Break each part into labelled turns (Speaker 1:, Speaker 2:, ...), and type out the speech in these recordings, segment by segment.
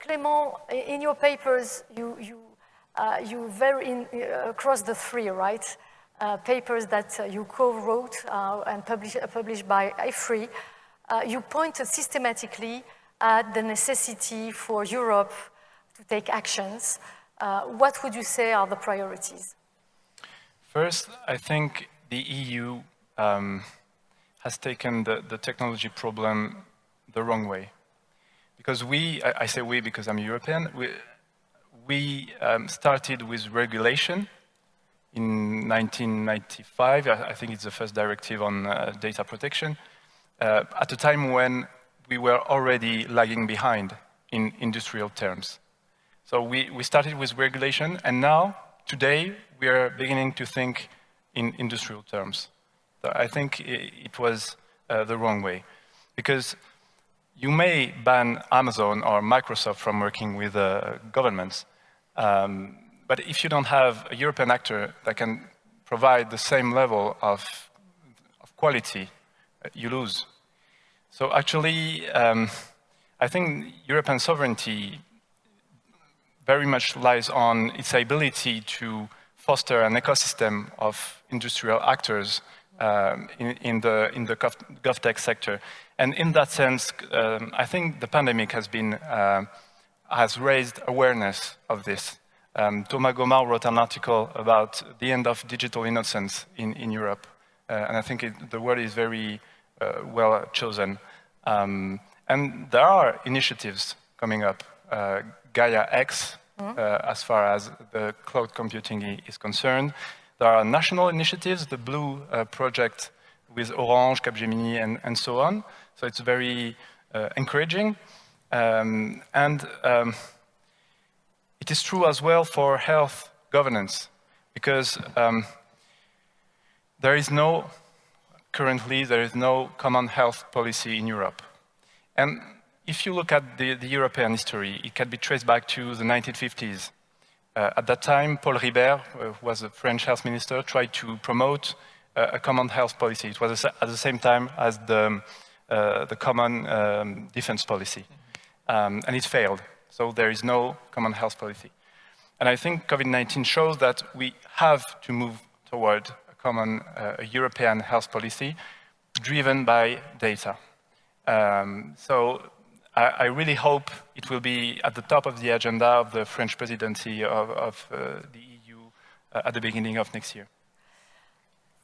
Speaker 1: Clément, in your papers, you, you, uh, you very, in, uh, across the three, right? Uh, papers that uh, you co-wrote uh, and publish, published by IFRI, you pointed systematically at the necessity for Europe to take actions. what would you say are the priorities?
Speaker 2: First, I think the EU um, has taken the, the technology problem the wrong way. Because we, I, say we because I'm European, we, we um, started with regulation in 1995. I, I, think it's the first directive on uh, data protection, uh, at a time when we were already lagging behind in industrial terms. So we, we started with regulation, and now, today, we are beginning to think in industrial terms. So I think it, it was uh, the wrong way. Because you may ban Amazon or Microsoft from working with uh, governments, um, but if you don't have a European actor that can provide the same level of, of quality, uh, you lose. So actually, um, I think European sovereignty very much lies on its ability to foster an ecosystem of industrial actors um, in, in, the, in the gov, GovTech sector. And in that sense, um, I think the pandemic has been, uh, has raised awareness of this. Um, Thomas Gomart wrote an article about the end of digital innocence in, in Europe. Uh, and I think it, the word is very uh, well chosen. Um, and there are initiatives coming up. Uh, Gaia X, mm -hmm. as far as the cloud computing is concerned. There are national initiatives, the Blue uh, project with Orange, Capgemini, and, and so on. So it's very uh, encouraging. Um, and um, it is true as well for health governance, because um, there is no, currently, there is no common health policy in Europe. And if you look at the, the European history, it can be traced back to the 1950s. Uh, at that time, Paul Ribeyre, uh, who was a French health minister, tried to promote uh, a common health policy. It was at the same time as the, uh, the common um, defense policy. Um, and it failed. So there is no common health policy. And I think COVID-19 shows that we have to move toward a common uh, a European health policy driven by data. Um, so I, I, really hope it will be at the top of the agenda of the French presidency of, of uh, the EU uh, at the beginning of next year.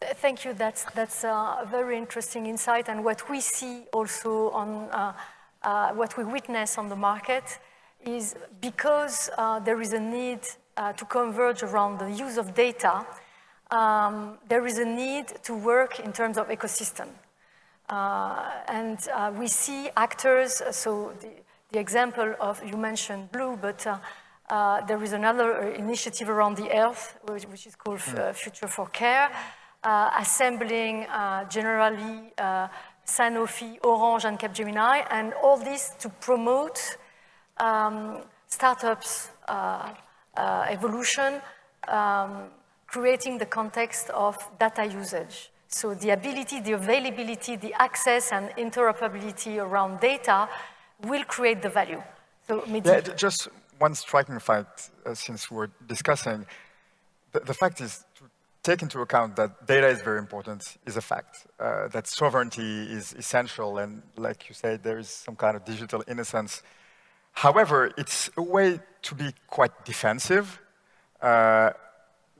Speaker 1: Thank you. That's, that's a very interesting insight. And what we see also on uh, uh what we witness on the market is because uh, there is a need uh, to converge around the use of data, um, there is a need to work in terms of ecosystem. Uh, and uh, we see actors, uh, so the, the, example of, you mentioned Blue, but there is another initiative around the earth, which, which is called mm. Future4care, assembling Generali Sanofi, Orange, and Capgemini, and all this to promote um, startups uh, uh, evolution, um, creating the context of data usage. So the ability, the availability, the access and interoperability around data will create the value. So
Speaker 3: yeah, just one striking fact, uh, since we're discussing, the, the, fact is to take into account that data is very important is a fact, uh, that sovereignty is essential, and like you said, there is some kind of digital innocence. However, it's a way to be quite defensive. Uh,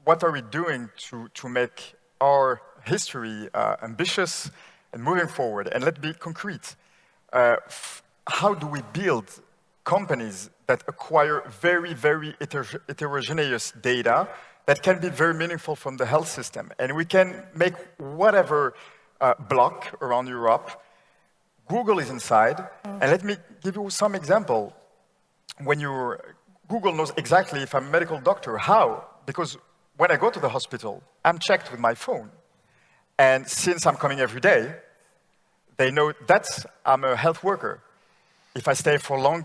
Speaker 3: what are we doing to, to make our history uh, ambitious and moving forward. And let's be concrete. Uh, how do we build companies that acquire very, very heterogeneous data that can be very meaningful from the health system? And we can make whatever uh, block around Europe. Google is inside. Mm. And let me give you some example. When you Google knows exactly if I'm a medical doctor. How? Because when I go to the hospital, I'm checked with my phone. And since I'm coming every day, they know that I'm a health worker. If I stay for long,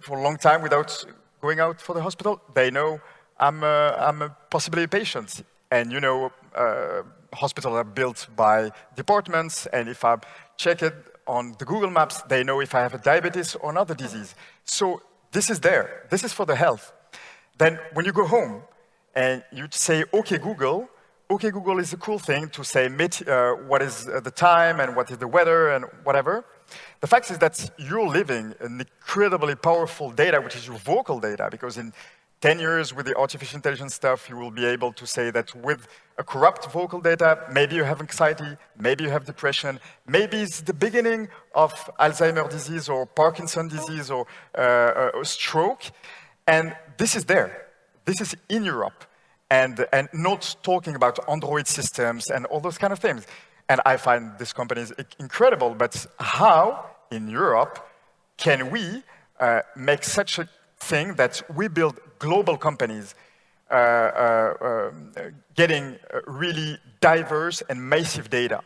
Speaker 3: for a long time without going out for the hospital, they know I'm a, I'm a possibly a patient. And you know, uh, hospitals are built by departments, and if I check it on the Google Maps, they know if I have a diabetes or another disease. So this is there. This is for the health. Then when you go home and you say, OK, Google, OK, Google is a cool thing to say uh, what is uh, the time and what is the weather and whatever. The fact is that you're living an incredibly powerful data, which is your vocal data, because in 10 years with the artificial intelligence stuff, you will be able to say that with a corrupt vocal data, maybe you have anxiety, maybe you have depression, maybe it's the beginning of Alzheimer's disease or Parkinson disease or uh, a stroke. And this is there. This is in Europe. And, and not talking about Android systems and all those kind of things. And I find this company is incredible, but how in Europe can we uh, make such a thing that we build global companies uh, uh, um, getting really diverse and massive data.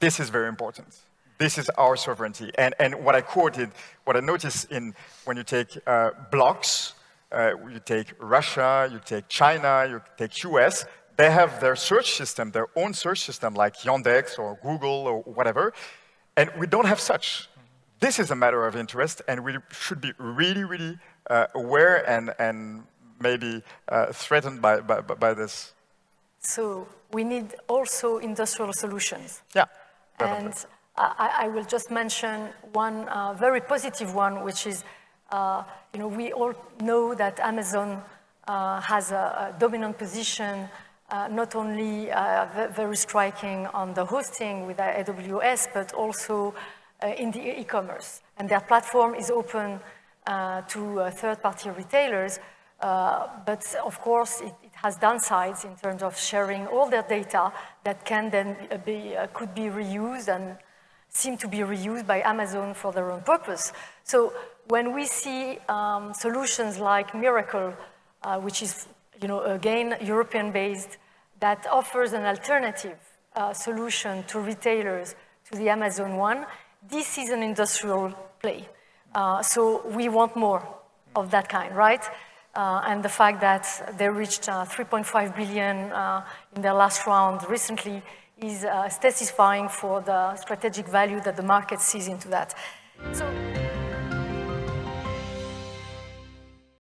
Speaker 3: This is very important. This is our sovereignty. And, and what I quoted, what I noticed in when you take uh, blocks, uh, you take Russia, you take China, you take US, they have their search system, their own search system, like Yandex or Google or whatever, and we don't have such. This is a matter of interest, and we should be really, really uh, aware and, and maybe uh, threatened by, by, by, this.
Speaker 1: So we need also industrial solutions.
Speaker 3: Yeah.
Speaker 1: Definitely. And I, I, will just mention one uh, very positive one, which is, you know, we all know that Amazon uh, has a, a, dominant position, uh, not only very striking on the hosting with AWS, but also uh, in the e-commerce. And their platform is open uh, to uh, third-party retailers, but of course it, it, has downsides in terms of sharing all their data that can then be, could be reused and seem to be reused by Amazon for their own purpose. So when we see um, solutions like Mirakl, uh, which is, you know, again, European-based, that offers an alternative uh, solution to retailers to the Amazon one, this is an industrial play. Uh, so we want more of that kind, right? Uh, and the fact that they reached uh, 3.5 billion uh, in their last round recently is uh, satisfying for the strategic value that the market sees into that. So